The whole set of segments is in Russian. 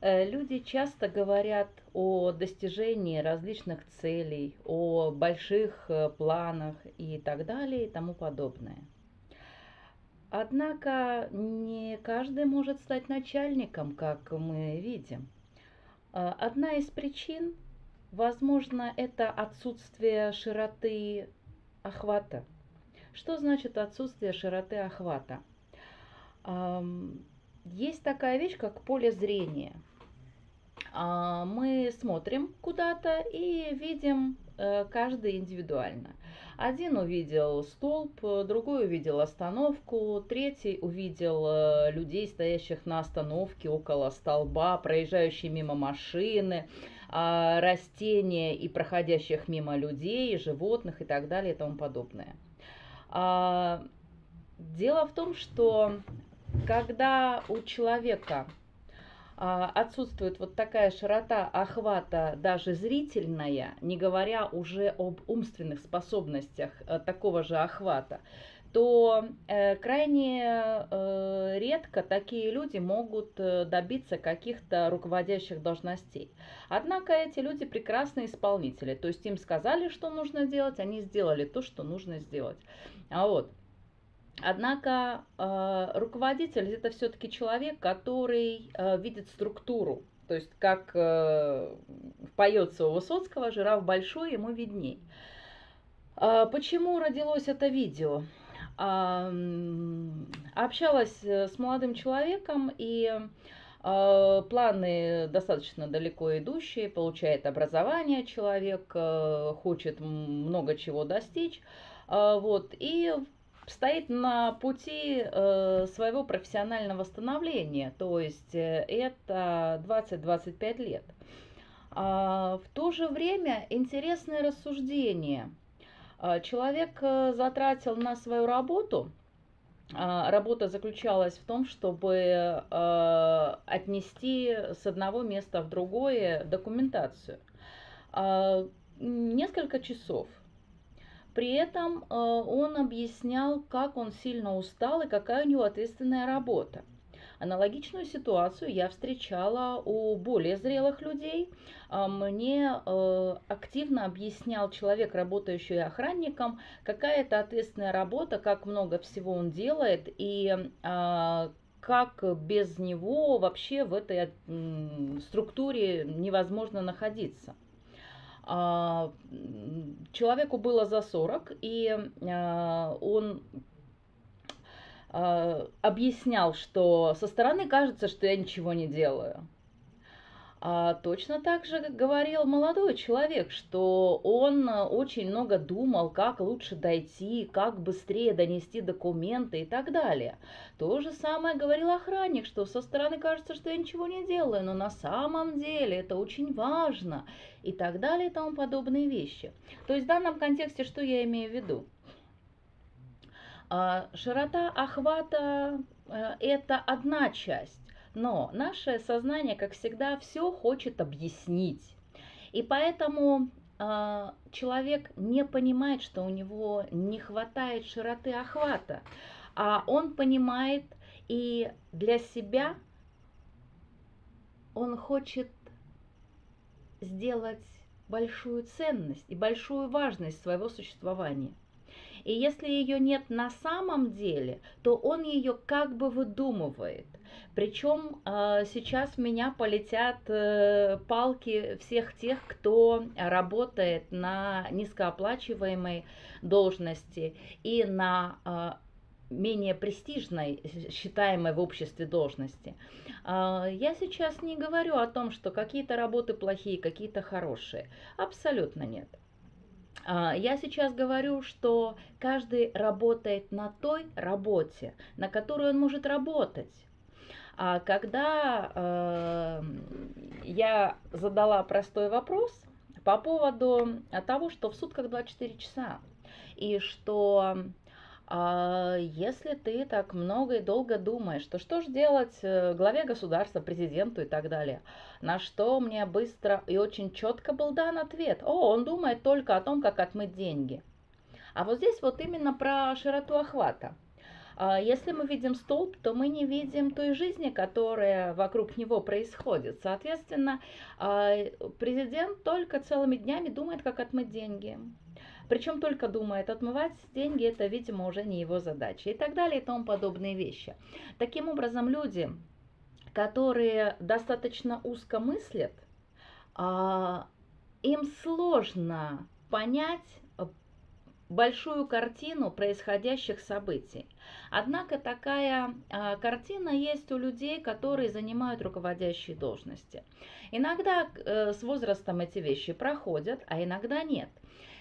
Э, люди часто говорят о достижении различных целей, о больших э, планах и так далее и тому подобное. Однако не каждый может стать начальником, как мы видим. Э, одна из причин, возможно, это отсутствие широты охвата. Что значит отсутствие широты охвата? Есть такая вещь, как поле зрения. А, мы смотрим куда-то и видим э, каждый индивидуально. Один увидел столб, другой увидел остановку, третий увидел э, людей, стоящих на остановке около столба, проезжающие мимо машины, а, растения и проходящих мимо людей, животных и так далее и тому подобное. А, дело в том, что когда у человека отсутствует вот такая широта охвата даже зрительная, не говоря уже об умственных способностях э, такого же охвата, то э, крайне э, редко такие люди могут добиться каких-то руководящих должностей. Однако эти люди прекрасные исполнители, то есть им сказали, что нужно делать, они сделали то, что нужно сделать. А вот Однако э, руководитель это все-таки человек, который э, видит структуру. То есть, как э, поется у Высоцкого, жираф большой, ему видней. Э, почему родилось это видео? Э, общалась с молодым человеком и планы достаточно далеко идущие, получает образование человек, хочет много чего достичь. Э, вот, и стоит на пути э, своего профессионального становления, то есть э, это 20-25 лет. А, в то же время интересное рассуждение. А, человек э, затратил на свою работу, а, работа заключалась в том, чтобы отнести с одного места в другое документацию. Несколько часов. При этом э, он объяснял, как он сильно устал и какая у него ответственная работа. Аналогичную ситуацию я встречала у более зрелых людей. А, мне э, активно объяснял человек, работающий охранником, какая это ответственная работа, как много всего он делает и а, как без него вообще в этой структуре невозможно находиться. А, человеку было за 40, и а, он а, объяснял, что со стороны кажется, что я ничего не делаю. А точно так же говорил молодой человек, что он э, очень много думал, как лучше дойти, как быстрее донести документы и так далее. То же самое говорил охранник, что со стороны кажется, что я ничего не делаю, но на самом деле это очень важно и так далее и тому подобные вещи. То есть в данном контексте что я имею в виду? А, широта охвата э, – это одна часть но наше сознание, как всегда, все хочет объяснить. И поэтому э, человек не понимает, что у него не хватает широты охвата, а он понимает и для себя он хочет сделать большую ценность и большую важность своего существования. И если ее нет на самом деле, то он ее как бы выдумывает. Причем э, сейчас в меня полетят э, палки всех тех, кто работает на низкооплачиваемой должности и на э, менее престижной, считаемой в обществе должности. Я сейчас не говорю о том, что какие-то работы плохие, какие-то хорошие. Абсолютно нет. Я сейчас говорю, что каждый работает на той работе, на которой он может работать. А когда э, я задала простой вопрос по поводу того, что в сутках 24 часа, и что а если ты так много и долго думаешь, то что же делать э, главе государства, президенту и так далее? На что мне быстро и очень четко был дан ответ. О, он думает только о том, как отмыть деньги. А вот здесь вот именно про широту охвата. А если мы видим столб, то мы не видим той жизни, которая вокруг него происходит. Соответственно, а, президент только целыми днями думает, как отмыть деньги. Причем только думает, отмывать деньги это, видимо, уже не его задача и так далее и тому подобные вещи. Таким образом, люди, которые достаточно узко мыслят, а, им сложно понять большую картину происходящих событий. Однако такая э, картина есть у людей, которые занимают руководящие должности. Иногда э, с возрастом эти вещи проходят, а иногда нет.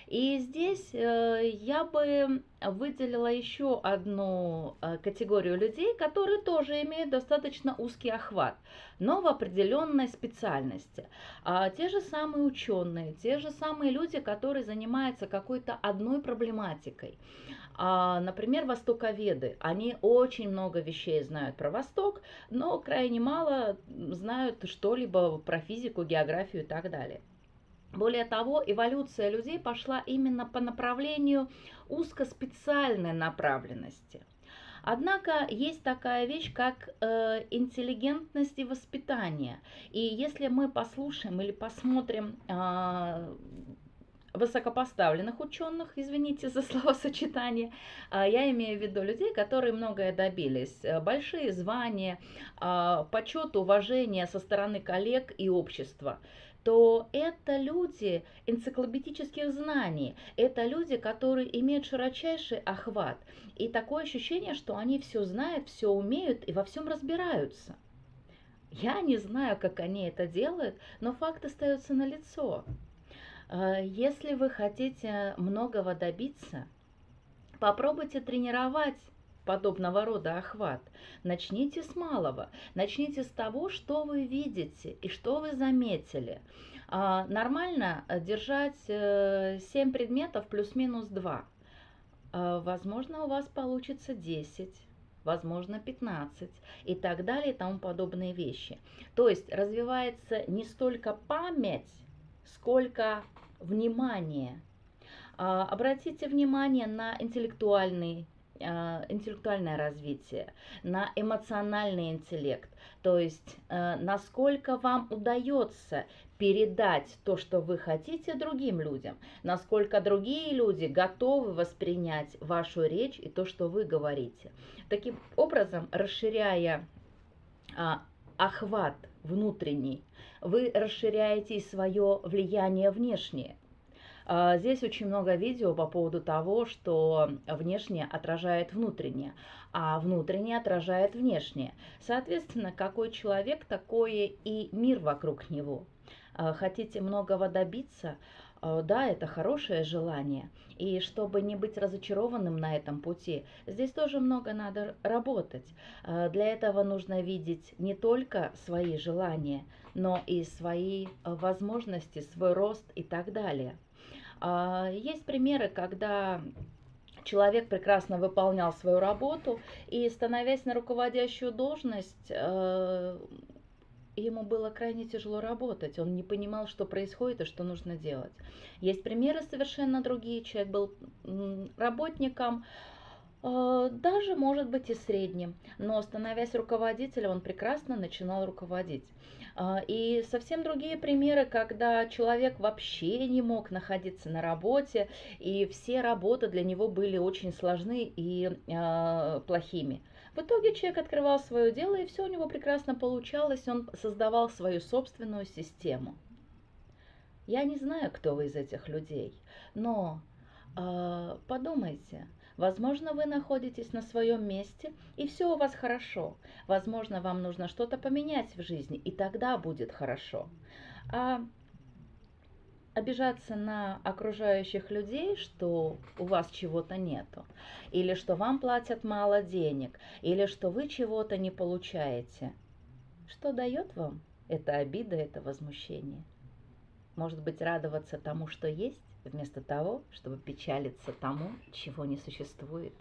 И здесь э, я бы выделила еще одну э, категорию людей, которые тоже имеют достаточно узкий охват, но в определенной специальности. А те же самые ученые, те же самые люди, которые занимаются какой-то одной проблематикой. А, например, востоковеды. Они очень много вещей знают про Восток, но крайне мало знают что-либо про физику, географию и так далее. Более того, эволюция людей пошла именно по направлению узкоспециальной направленности. Однако есть такая вещь, как э, интеллигентность и воспитание. И если мы послушаем или посмотрим э, высокопоставленных ученых, извините за словосочетание, а, я имею в виду людей, которые многое добились, э, большие звания, а, почет, уважение со стороны коллег и общества то это люди энциклопедических знаний, это люди, которые имеют широчайший охват. И такое ощущение, что они все знают, все умеют и во всем разбираются. Я не знаю, как они это делают, но факт остается налицо. Э, если вы хотите многого добиться, попробуйте тренировать подобного рода охват. Начните с малого. Начните с того, что вы видите и что вы заметили. А, нормально э, держать 7 э, предметов плюс-минус 2. А, возможно, у вас получится 10 возможно 15 и так далее и тому подобные вещи. То есть развивается не столько память, сколько внимание. А, обратите внимание на интеллектуальный интеллектуальное развитие, на эмоциональный интеллект, то есть э, насколько вам удается передать то, что вы хотите другим людям, насколько другие люди готовы воспринять вашу речь и то, что вы говорите. Таким образом, расширяя а, охват внутренний, вы расширяете свое влияние внешнее. А, здесь очень много видео по поводу того, что внешнее отражает внутреннее, а внутреннее отражает внешнее. Соответственно, какой человек, такое и мир вокруг него. А, хотите многого добиться, а, да, это хорошее желание. И чтобы не быть разочарованным на этом пути, здесь тоже много надо работать. Для этого нужно видеть не только свои желания, но и свои возможности, свой рост и так далее. А, есть примеры, когда человек прекрасно выполнял свою работу и, становясь на руководящую должность, э, ему было крайне тяжело работать, он не понимал, что происходит и что нужно делать. Есть примеры совершенно другие. Человек был работником, э, даже, может быть, и средним, но становясь руководителем, он прекрасно начинал руководить. А, и совсем другие примеры, когда человек вообще не мог находиться на работе, и все работы для него были очень сложны и э, плохими. В итоге человек открывал свое дело, и все у него прекрасно получалось, он создавал свою собственную систему. Я не знаю, кто вы из этих людей, но э, подумайте, Возможно, вы находитесь на своем месте, и все у вас хорошо. Возможно, вам нужно что-то поменять в жизни, и тогда будет хорошо. А обижаться на окружающих людей, что у вас чего-то нету, или что вам платят мало денег, или что вы чего-то не получаете. Что дает вам эта обида, это возмущение? Может быть, радоваться тому, что есть? Вместо того, чтобы печалиться тому, чего не существует.